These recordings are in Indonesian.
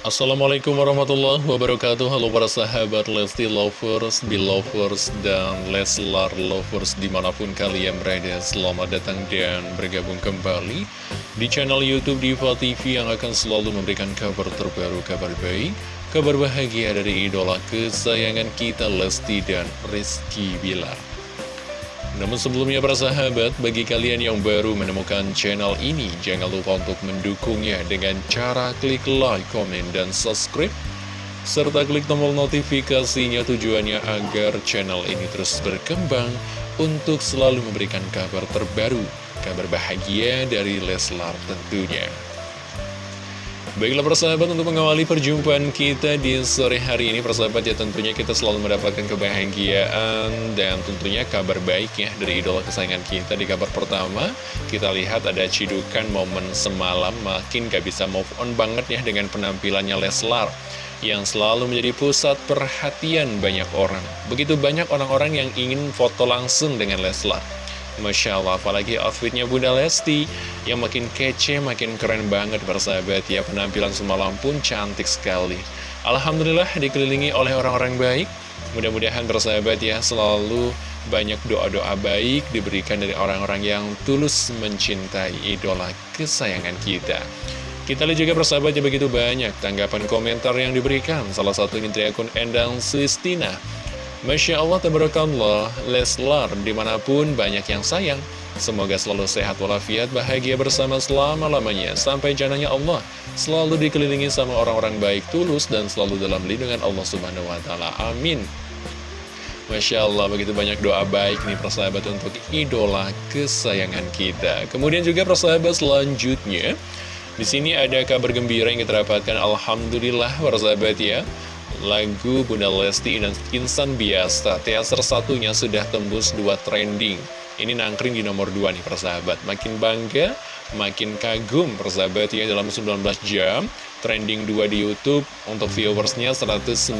Assalamualaikum warahmatullahi wabarakatuh. Halo para sahabat Lesti Lovers, Belovers, dan Leslar Lovers di mana pun kalian berada. Selamat datang dan bergabung kembali di channel Youtube Diva TV yang akan selalu memberikan kabar terbaru, kabar baik Kabar bahagia dari idola kesayangan kita Lesti dan Rizky Bilar namun sebelumnya para sahabat, bagi kalian yang baru menemukan channel ini, jangan lupa untuk mendukungnya dengan cara klik like, komen, dan subscribe. Serta klik tombol notifikasinya tujuannya agar channel ini terus berkembang untuk selalu memberikan kabar terbaru, kabar bahagia dari Leslar tentunya. Baiklah persahabat untuk mengawali perjumpaan kita di sore hari ini Persahabat ya tentunya kita selalu mendapatkan kebahagiaan dan tentunya kabar baik ya dari idola kesayangan kita. Di kabar pertama kita lihat ada cidukan momen semalam makin gak bisa move on banget ya dengan penampilannya Leslar Yang selalu menjadi pusat perhatian banyak orang. Begitu banyak orang-orang yang ingin foto langsung dengan Leslar Masya Allah, apalagi outfitnya Bunda Lesti yang makin kece, makin keren banget bersahabat ya. Penampilan semalam pun cantik sekali. Alhamdulillah dikelilingi oleh orang-orang baik. Mudah-mudahan bersahabat ya selalu banyak doa-doa baik diberikan dari orang-orang yang tulus mencintai idola kesayangan kita. Kita lihat juga persahabat ya begitu banyak tanggapan komentar yang diberikan. Salah satu ini dari akun Endang Sistina. Masya Allah, tabarakallah, Leslar di mana pun banyak yang sayang. Semoga selalu sehat walafiat, bahagia bersama selama-lamanya. Sampai jananya Allah selalu dikelilingi sama orang-orang baik tulus dan selalu dalam lindungan Allah Subhanahu Wa Taala. Amin. Masya Allah, begitu banyak doa baik nih persahabat untuk idola kesayangan kita. Kemudian juga persahabat selanjutnya, di sini ada kabar gembira yang kita dapatkan. Alhamdulillah, persahabat ya lagu Bunda Lesti dan Insan Biasa Teaser satunya sudah tembus dua trending. Ini nangkring di nomor 2 nih persahabat. Makin bangga, makin kagum persahabat ya dalam 19 jam. Trending 2 di Youtube untuk viewersnya 197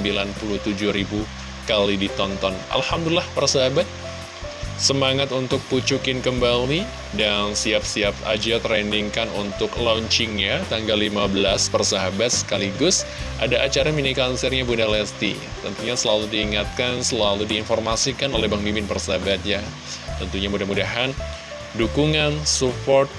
ribu kali ditonton. Alhamdulillah persahabat Semangat untuk pucukin kembali dan siap-siap aja trendingkan untuk launchingnya tanggal 15 persahabat sekaligus ada acara mini konsernya Bunda Lesti. Tentunya selalu diingatkan, selalu diinformasikan oleh Bang Mimin persahabat ya. Tentunya mudah-mudahan dukungan, support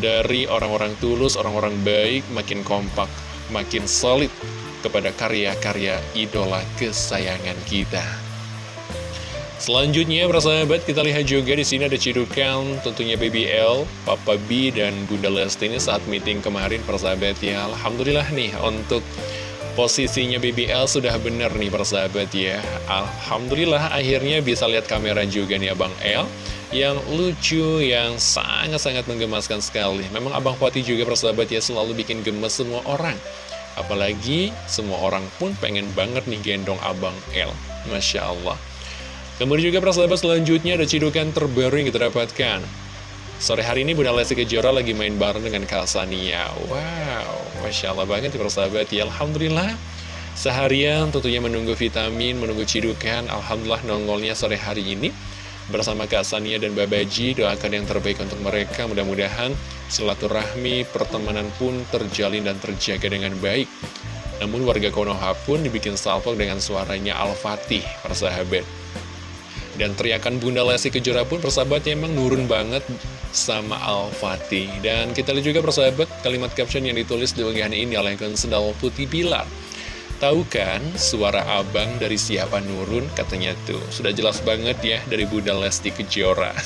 dari orang-orang tulus, orang-orang baik makin kompak, makin solid kepada karya-karya idola kesayangan kita. Selanjutnya, persahabat, kita lihat juga di sini ada cidukan tentunya BBL, Papa B, dan Bunda Lesti ini saat meeting kemarin, persahabat ya. Alhamdulillah nih, untuk posisinya BBL sudah benar nih, persahabat ya. Alhamdulillah, akhirnya bisa lihat kamera juga nih Abang L, yang lucu, yang sangat-sangat menggemaskan sekali. Memang Abang Fatih juga, persahabat ya, selalu bikin gemes semua orang. Apalagi semua orang pun pengen banget nih gendong Abang L. Masya Allah. Kemudian juga persahabat selanjutnya ada cidukan terbaru yang kita dapatkan. Sore hari ini Bunda Lesti Kejora lagi main bareng dengan Kak Sania. Wow, Masya Allah banget ya persahabat ya. Alhamdulillah. Seharian tentunya menunggu vitamin, menunggu cidukan. Alhamdulillah nongolnya sore hari ini. Bersama Kak Sania dan Babaji, doakan yang terbaik untuk mereka. Mudah-mudahan silaturahmi, pertemanan pun terjalin dan terjaga dengan baik. Namun warga Konoha pun dibikin salvo dengan suaranya Al-Fatih, persahabat. Dan teriakan Bunda Lesti Kejora pun persahabatnya emang nurun banget sama Al-Fatih. Dan kita lihat juga persahabat kalimat caption yang ditulis di unggahan ini oleh Sendal Putih Pilar. Tahu kan suara abang dari siapa nurun katanya tuh. Sudah jelas banget ya dari Bunda Lesti Kejora.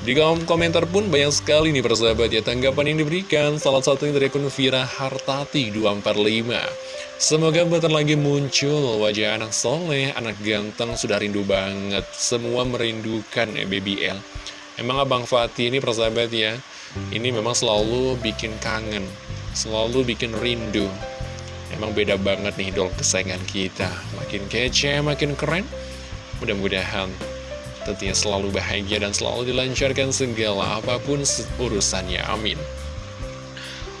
Di kolom komentar pun banyak sekali nih persahabat ya tanggapan yang diberikan Salah satunya dari akun Vira Hartati 245 Semoga bentar lagi muncul wajah anak soleh, anak ganteng, sudah rindu banget. Semua merindukan ya Baby L. Emang Abang Fatih ini persahabat ya, ini memang selalu bikin kangen, selalu bikin rindu. Emang beda banget nih idol kesayangan kita. Makin kece, makin keren. Mudah-mudahan tentunya selalu bahagia dan selalu dilancarkan segala apa pun urusannya. Amin.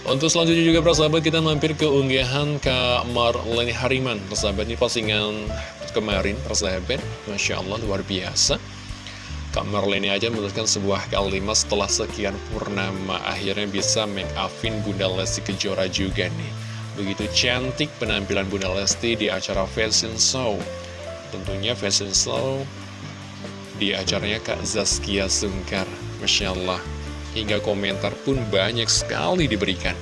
Untuk selanjutnya juga persahabat kita mampir ke unggahan Kak Marlene Hariman. Persahabat ini postingan kemarin persahabat. Masya Allah luar biasa. Kak Marlene aja menuliskan sebuah kalimat setelah sekian purnama Akhirnya bisa make upin Bunda Lesti Kejora juga nih. Begitu cantik penampilan Bunda Lesti di acara fashion show. Tentunya fashion show di acaranya Kak Zaskia Sungkar Masya Allah Hingga komentar pun banyak sekali diberikan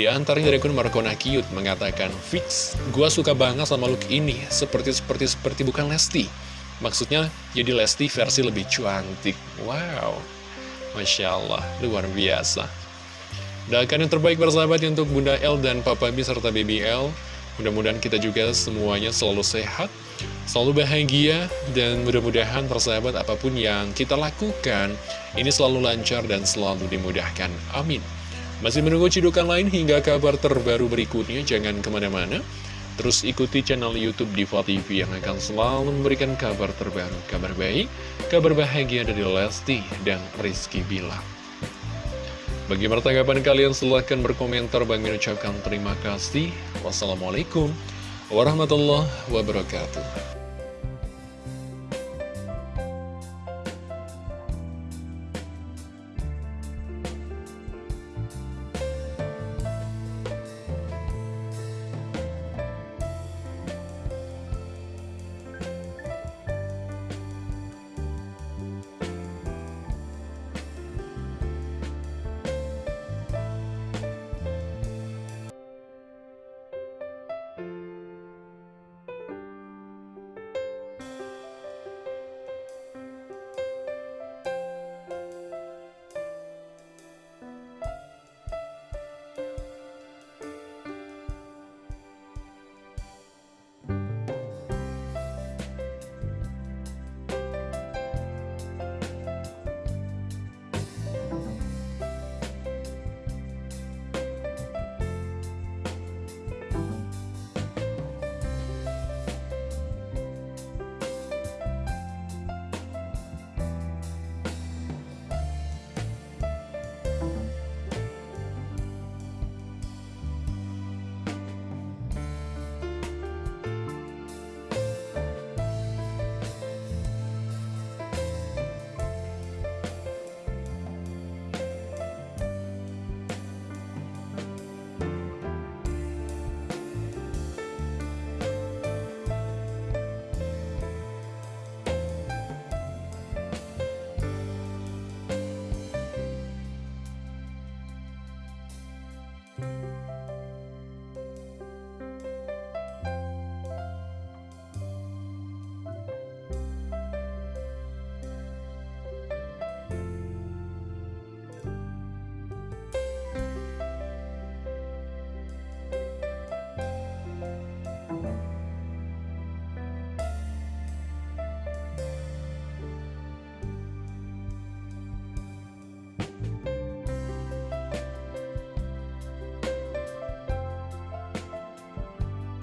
di antaranya dari akun Markona mengatakan, Fix, gua suka banget sama look ini, seperti-seperti seperti bukan Lesti. Maksudnya, jadi Lesti versi lebih cantik. Wow, Masya Allah, luar biasa. Doakan yang terbaik bersahabat untuk Bunda L dan Papa B serta BBL. Mudah-mudahan kita juga semuanya selalu sehat, selalu bahagia, dan mudah-mudahan persahabat apa pun yang kita lakukan, ini selalu lancar dan selalu dimudahkan. Amin. Masih menunggu cidukan lain hingga kabar terbaru berikutnya, jangan ke mana-mana. Terus ikuti channel Youtube Diva TV yang akan selalu memberikan kabar terbaru, kabar baik, kabar bahagia dari Lesti dan Rizky Bila. Bagi tanggapan kalian silahkan berkomentar, Bang ucapkan terima kasih. Wassalamualaikum warahmatullahi wabarakatuh.